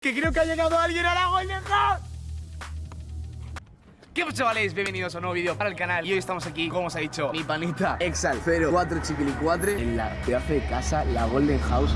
Que creo que ha llegado alguien a la Golden House. ¿Qué pasa chavales? Bienvenidos a un nuevo vídeo para el canal Y hoy estamos aquí, como os ha dicho, mi panita Exal 04 Chiquilicuatre en la pedazo de casa, la Golden House.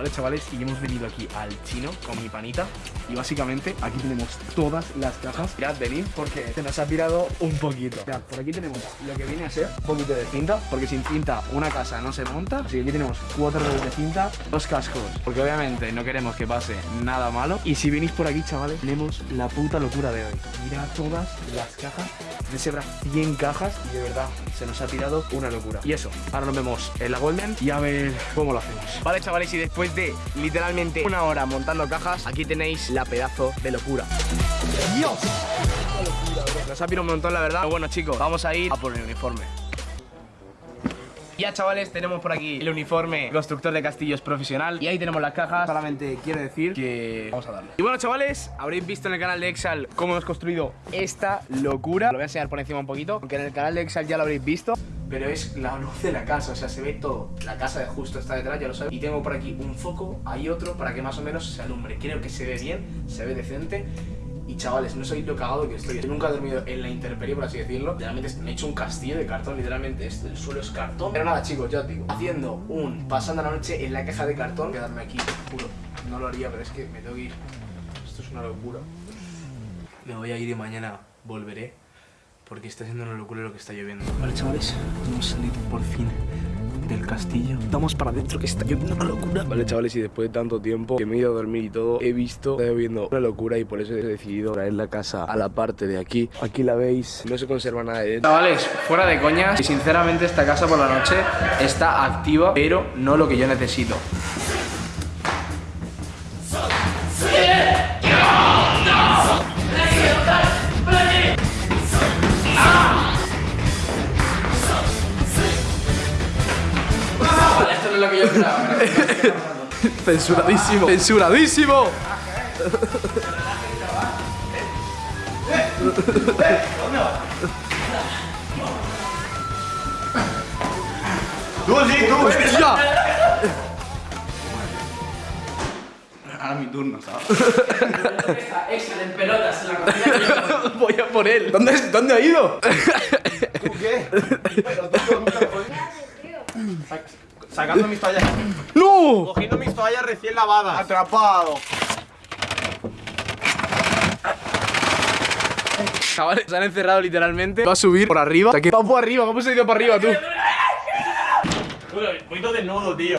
Vale chavales, y hemos venido aquí al chino con mi panita. Y básicamente aquí tenemos todas las cajas. Mirad, venid porque se nos ha tirado un poquito. Mirad, por aquí tenemos lo que viene a ser un poquito de cinta Porque sin cinta una casa no se monta. Así que aquí tenemos cuatro rollos de cinta, dos cascos Porque obviamente no queremos que pase nada malo. Y si venís por aquí chavales, tenemos la puta locura de hoy. Mirad todas las cajas. De Sebra 100 cajas. Y de verdad se nos ha tirado una locura. Y eso, ahora nos vemos en la Golden y a ver cómo lo hacemos. Vale, chavales, y después de literalmente una hora montando cajas, aquí tenéis la pedazo de locura. ¡Dios! Nos ha pirado un montón, la verdad. Pero bueno, chicos, vamos a ir a por el uniforme. Ya chavales, tenemos por aquí el uniforme constructor de castillos profesional Y ahí tenemos las cajas, solamente quiero decir que vamos a darle Y bueno chavales, habréis visto en el canal de Exal cómo hemos construido esta locura Lo voy a enseñar por encima un poquito, aunque en el canal de Exal ya lo habréis visto pero es la luz de la casa, o sea, se ve todo. La casa de justo está detrás, ya lo sabéis. Y tengo por aquí un foco, hay otro, para que más o menos se alumbre. Creo que se ve bien, se ve decente. Y chavales, no soy lo cagado que estoy. Yo nunca he dormido en la intemperie, por así decirlo. Literalmente me he hecho un castillo de cartón, literalmente. Este, el suelo es cartón. Pero nada, chicos, ya os digo. Haciendo un pasando la noche en la caja de cartón. Quedarme aquí, juro. No lo haría, pero es que me tengo que ir. Esto es una locura. Me voy a ir y mañana volveré. Porque está siendo una locura lo que está lloviendo. Vale, chavales, hemos salido por fin del castillo. Vamos para adentro que está lloviendo una locura. Vale, chavales, y después de tanto tiempo que me he ido a dormir y todo, he visto que está lloviendo una locura y por eso he decidido traer la casa a la parte de aquí. Aquí la veis, no se conserva nada de dentro. Chavales, fuera de coñas, y sinceramente esta casa por la noche está activa, pero no lo que yo necesito. Lo que yo esperaba. Censuradísimo. Censuradísimo. Tú sí, tú. ¡Hostia! Ahora mi turno, ¿sabes? en pelotas, la Voy a por él. ¿Dónde, ¿Dónde ha ido? ¿Tú qué? Sacando mis toallas. ¡No! Cogiendo mis toallas recién lavadas. Atrapado. Chavales, se han encerrado literalmente. Va a subir por arriba. Que va por arriba. ¿Cómo se ha ido por arriba tú? Voy todo desnudo, tío.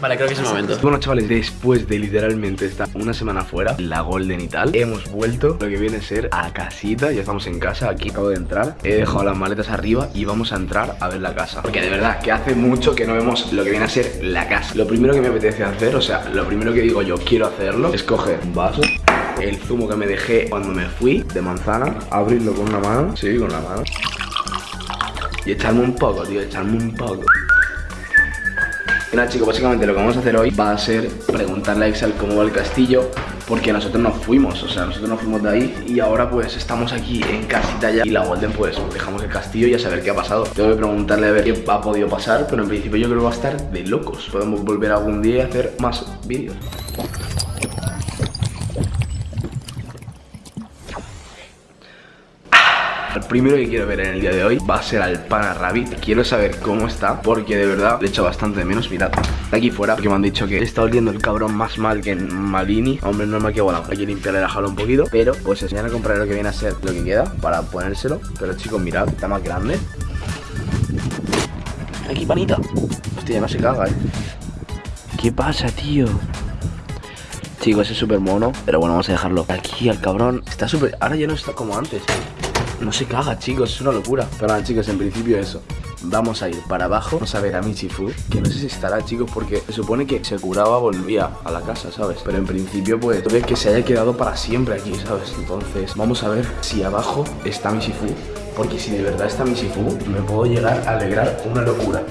Vale, creo que es el momento. Bueno, chavales, después de literalmente estar una semana fuera, la Golden y tal, hemos vuelto lo que viene a ser a casita. Ya estamos en casa, aquí acabo de entrar. He dejado las maletas arriba y vamos a entrar a ver la casa. Porque de verdad, que hace mucho que no vemos lo que viene a ser la casa. Lo primero que me apetece hacer, o sea, lo primero que digo yo quiero hacerlo, es coger un vaso el zumo que me dejé cuando me fui de manzana, abrirlo con una mano, sí, con la mano, y echarme un poco, tío, echarme un poco. Nada chicos, básicamente lo que vamos a hacer hoy va a ser preguntarle a Excel cómo va el castillo Porque nosotros nos fuimos, o sea, nosotros nos fuimos de ahí Y ahora pues estamos aquí en casita ya Y la Golden pues dejamos el castillo y a saber qué ha pasado. Tengo que preguntarle a ver qué ha podido pasar Pero en principio yo creo que va a estar de locos. Podemos volver algún día y hacer más vídeos primero que quiero ver en el día de hoy va a ser al Pana Rabbit. Quiero saber cómo está porque de verdad le echo bastante de menos. Mirad, está aquí fuera porque me han dicho que está oliendo el cabrón más mal que en Malini. Hombre, normal que bueno, hay que limpiarle la jaula un poquito Pero pues enseñar a comprar lo que viene a ser lo que queda para ponérselo. Pero chicos, mirad, está más grande. Aquí, panita. Hostia, no se caga, eh. ¿Qué pasa, tío? Chicos, es súper mono Pero bueno, vamos a dejarlo Aquí al cabrón. Está súper... Ahora ya no está como antes no se caga, chicos, es una locura. Pero nada, chicos, en principio eso. Vamos a ir para abajo, vamos a ver a Michifu Que no sé si estará, chicos, porque se supone que se curaba, volvía a la casa, ¿sabes? Pero en principio, pues, puede que se haya quedado para siempre aquí, ¿sabes? Entonces, vamos a ver si abajo está Michifu Porque si de verdad está Michifu, me puedo llegar a alegrar una locura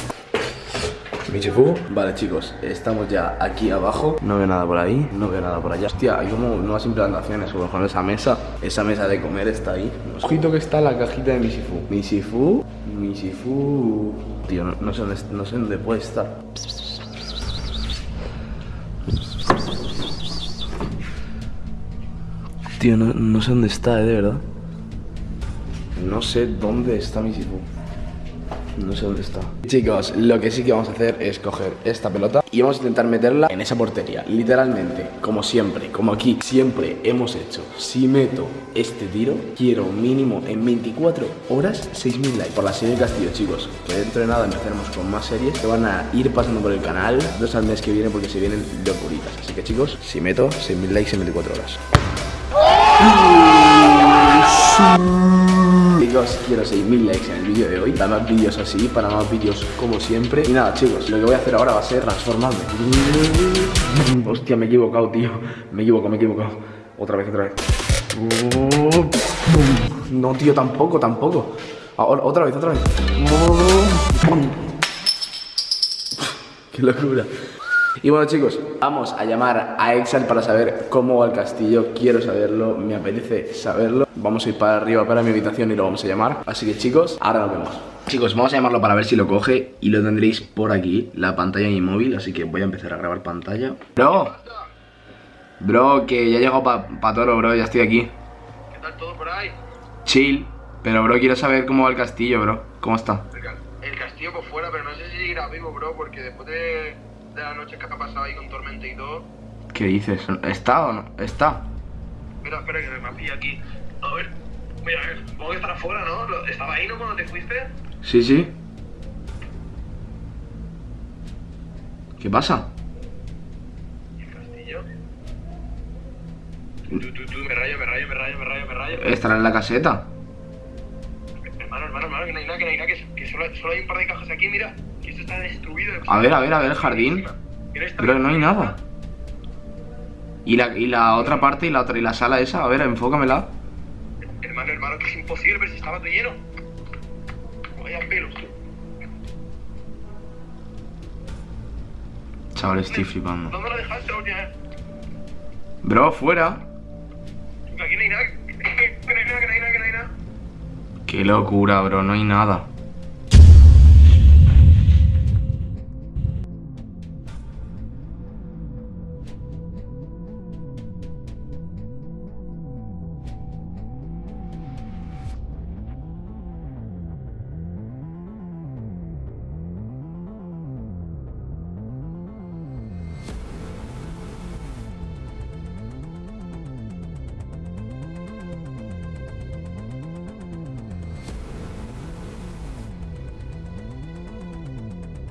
Michifu. Vale chicos, estamos ya aquí abajo. No veo nada por ahí, no veo nada por allá. Hostia, hay como nuevas implantaciones Como con esa mesa, esa mesa de comer está ahí. Ojito que está la cajita de Michifu. Michifu, Michifu. Tío, no, no sé, dónde, no sé dónde puede estar. Tío, no, no sé dónde está, eh, de verdad. No sé dónde está mi Sifu. No sé dónde está. Chicos, lo que sí que vamos a hacer es coger esta pelota y vamos a intentar meterla en esa portería. Literalmente, como siempre, como aquí siempre hemos hecho. Si meto este tiro, quiero mínimo en 24 horas 6.000 likes por la serie Castillo, chicos. Que dentro de nada empezaremos con más series que van a ir pasando por el canal dos al mes que viene porque se vienen locuritas. Así que chicos, si meto 6.000 likes en 24 horas. Chicos, quiero 6.000 likes en el vídeo de hoy Para más vídeos así, para más vídeos como siempre. Y nada, chicos, lo que voy a hacer ahora va a ser transformarme. Hostia, me he equivocado, tío. Me he equivocado, me he equivocado. Otra vez, otra vez. No, tío, tampoco, tampoco. Ahora, Otra vez, otra vez. Qué locura y bueno chicos, vamos a llamar a Exal para saber cómo va el castillo. Quiero saberlo, me apetece saberlo. Vamos a ir para arriba para mi habitación y lo vamos a llamar. Así que chicos, ahora nos vemos. Chicos, vamos a llamarlo para ver si lo coge Y lo tendréis por aquí, la pantalla de mi móvil. Así que voy a empezar a grabar pantalla. Bro. Bro, que ya he llegado para pa Toro, bro, ya estoy aquí. ¿Qué tal todo por ahí? Chill Pero bro, quiero saber cómo va el castillo, bro. ¿Cómo está? El castillo por fuera, pero no sé si seguirá vivo, bro, porque después de, de la noche que ha pasado ahí con tormenta y todo. ¿Qué dices? ¿Está o no? ¿Está? Espera, espera, que me pilla aquí. A ver, mira, a ver, supongo que estará afuera, ¿no? ¿Estaba ahí, no, cuando te fuiste? Sí, sí ¿Qué pasa? ¿Y el castillo? Tú, tú, tú, me rayo, me rayo, me rayo, me rayo, me rayo. ¿Estará en la caseta? Hermano, hermano, hermano, que no hay nada, que no hay nada, que, que solo, solo hay un par de cajas aquí, mira. Está destruido. A ver, a ver, a ver, el jardín. Pero no hay nada. ¿Y la, y la otra parte y la otra y la sala esa? A ver, enfócamela. Hermano, hermano, que es imposible, pero si estaba todo lleno. Vaya pelos, tú. Chaval, estoy flipando. ¿Dónde lo dejaste la última vez? Bro, fuera. Aquí no hay nada. Que no hay nada, que no hay nada, que no hay nada. Qué locura, bro, no hay nada.